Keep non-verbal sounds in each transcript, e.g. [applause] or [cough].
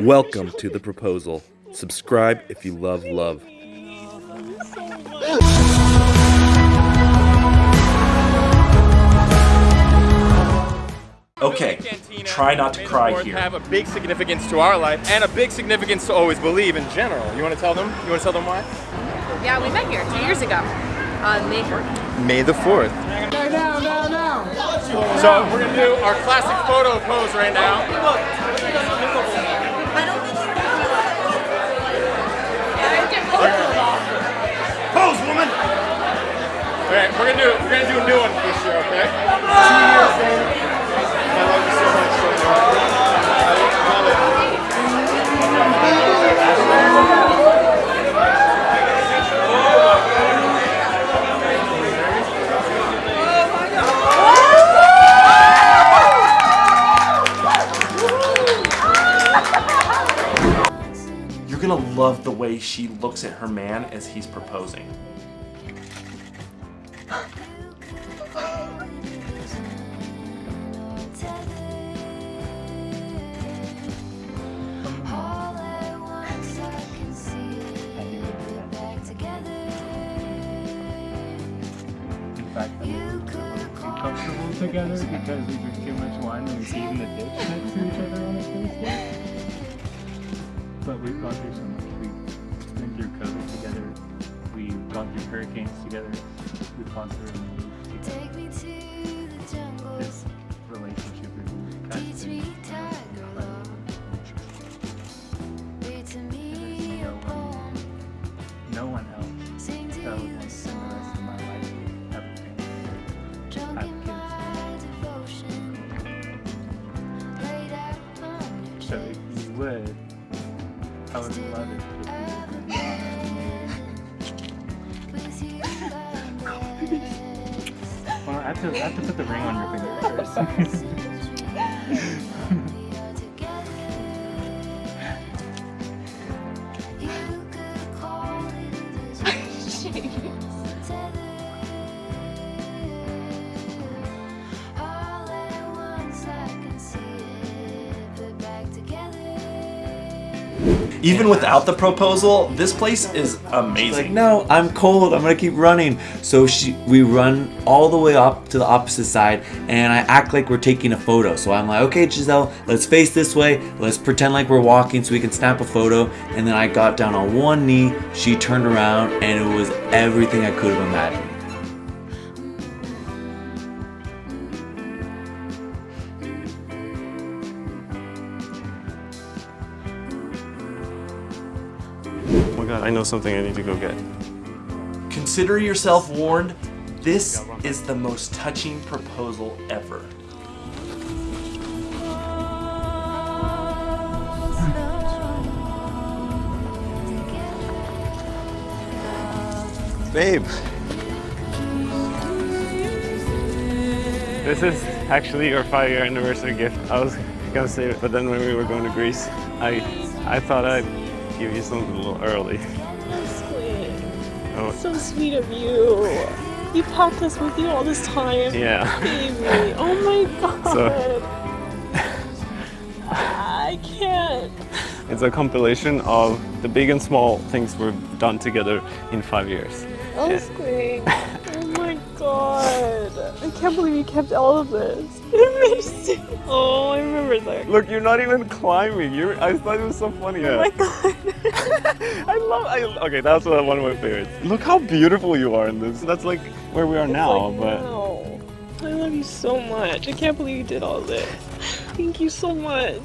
Welcome to the proposal. Subscribe if you love love. Okay, try not to cry here. have a big significance to our life and a big significance to always believe in general. You want to tell them? You want to tell them why? Yeah, we met here two years ago on May 4th. May the 4th. So we're going to do our classic photo pose right now. Okay, we're gonna do we're gonna do a new one this year, okay? You're gonna love the way she looks at her man as he's proposing. Fact, we were too comfortable together because we drink too much wine and we pee in the ditch next to each other on a Thursday. But we've gone through so much. We've been through COVID together. We've gone through hurricanes together. We've gone through a move together. This relationship is has been have to, I have to put the ring on your finger first. [laughs] Even without the proposal, this place is amazing. Like, no, I'm cold. I'm gonna keep running. So she, we run all the way up to the opposite side, and I act like we're taking a photo. So I'm like, okay, Giselle, let's face this way. Let's pretend like we're walking so we can snap a photo. And then I got down on one knee. She turned around, and it was everything I could have imagined. I know something I need to go get. Consider yourself warned. This is the most touching proposal ever. Babe! This is actually your five year anniversary gift. I was gonna save it, but then when we were going to Greece, I I thought I'd give you something a little early. Oh, So sweet of you. You packed us with you all this time. yeah. Baby. Oh my [laughs] god. So- I can't. It's a compilation of the big and small things we've done together in five years. That's great. [laughs] Oh my god. I can't believe you kept all of this. I [laughs] missed it. Oh, I remember that. Look, you're not even climbing. You're, I thought it was so funny. Oh my [laughs] god. I love. I, okay, that's one one of my favorites. Look how beautiful you are in this. That's like where we are now, Like, but wow. I love you so much. I can't believe you did all this. Thank you so much.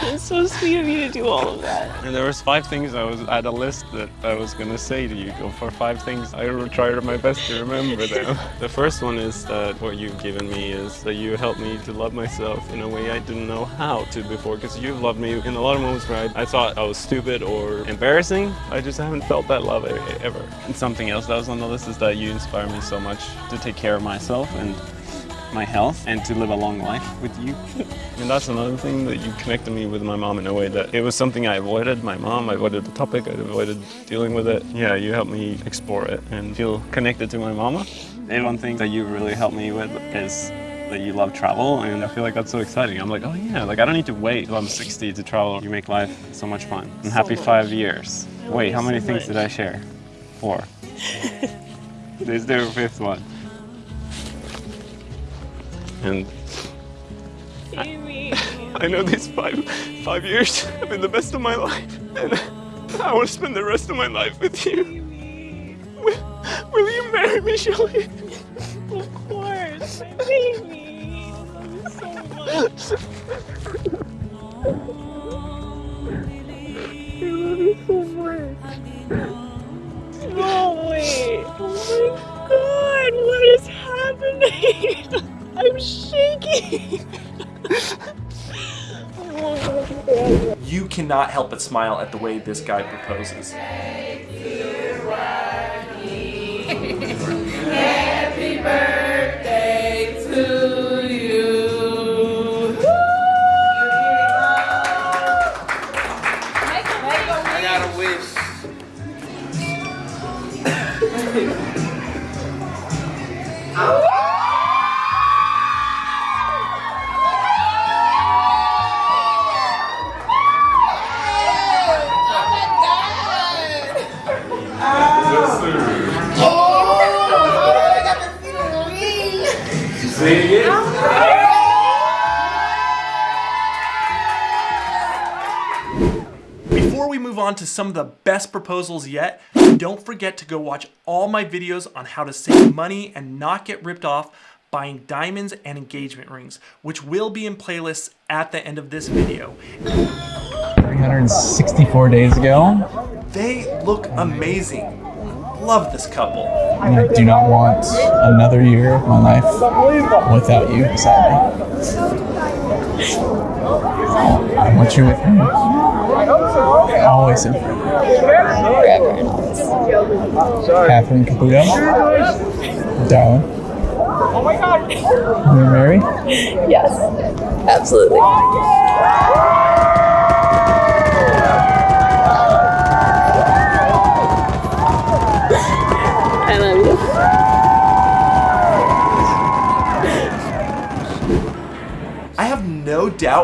It's so sweet of you to do all of that. and there was five things I was I had a list that I was gonna say to you. Go for five things. I will try my best to remember them. [laughs] the first one is that what you've given me is that you helped me to love myself in a way I didn't know how to before. Because you've loved me in a lot of moments where I, I thought I was stupid or embarrassing. I just haven't felt that love ever. And something else that was on the list is that you inspire me so much to take care of myself and my health and to live a long life with you. and that's another thing that you connected me with my mom in a way that it was something I avoided. My mom, I avoided the topic, I avoided dealing with it. Yeah, you helped me explore it and feel connected to my mama. And one thing that you really helped me with is that you love travel, and I feel like that's so exciting. I'm like, oh yeah, like I don't need to wait till I'm 60 to travel. You make life so much fun. I'm happy five years. Wait, how many things did I share? Four. [laughs] There's their fifth one. And Amy. I know these five five years have been the best of my life, and I want to spend the rest of my life with you. Will, will you marry me, Shelly? Of course, my baby. I love you so much. I love you so much. No, wait. Oh my god, what is happening? [laughs] You cannot help but smile at the way this guy proposes. Before we move on to some of the best proposals yet, don't forget to go watch all my videos on how to save money and not get ripped off buying diamonds and engagement rings, which will be in playlists at the end of this video. 364 days ago, They look amazing. Love this couple. And I do not want another year of my life without you beside me. I want you with me. Always and forever. Catherine Caputo. Darling. Oh my god. You're married? Yes, absolutely.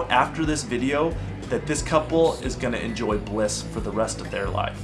Doubt after this video that this couple is gonna enjoy bliss for the rest of their life.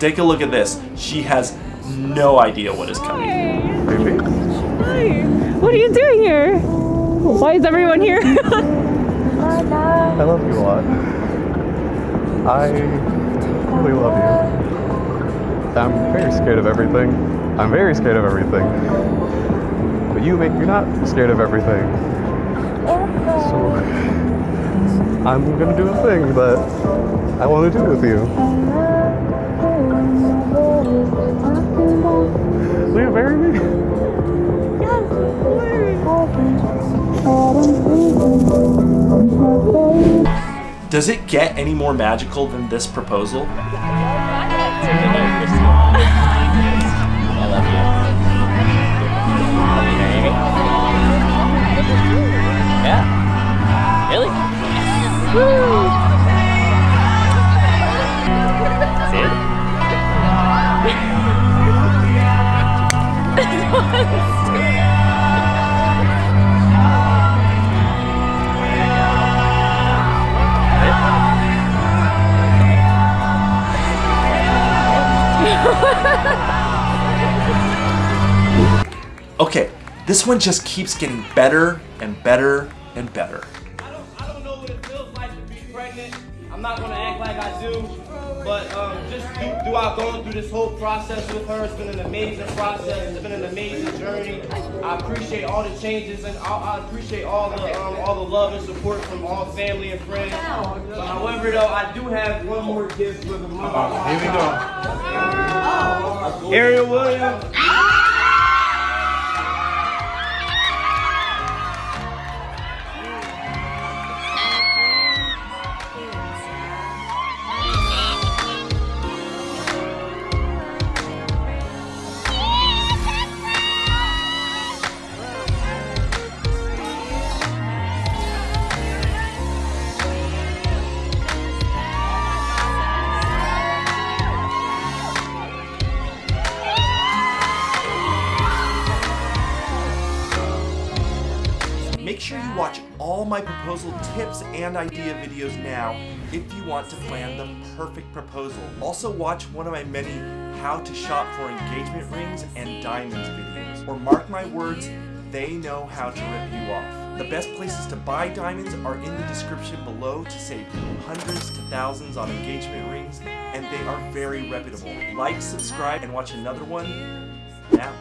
Take a look at this. She has no idea what is coming. Hi. What are you doing here? Why is everyone here? [laughs] I love you a lot. I really love you. I'm very scared of everything. I'm very scared of everything. But you make me not scared of everything. So I'm gonna do a thing that I want to do with you. Will you marry me? Does it get any more magical than this proposal? This one just keeps getting better and better and better. I don't know what it feels like to be pregnant. I'm not gonna act like I do, But um, just through- throughout going through this whole process with her, it's been an amazing process. It's been an amazing journey. I appreciate all the changes and I, I appreciate all the um, all the love and support from all family and friends. But however, though, I do have one more gift for the mother. Here we go. Ariel Williams. My proposal tips and idea videos now if you want to plan the perfect proposal. Also watch one of my many how to shop for engagement rings and diamonds videos. Or mark my words, they know how to rip you off. The best places to buy diamonds are in the description below to save hundreds to thousands on engagement rings and they are very reputable. Like, subscribe, and watch another one now.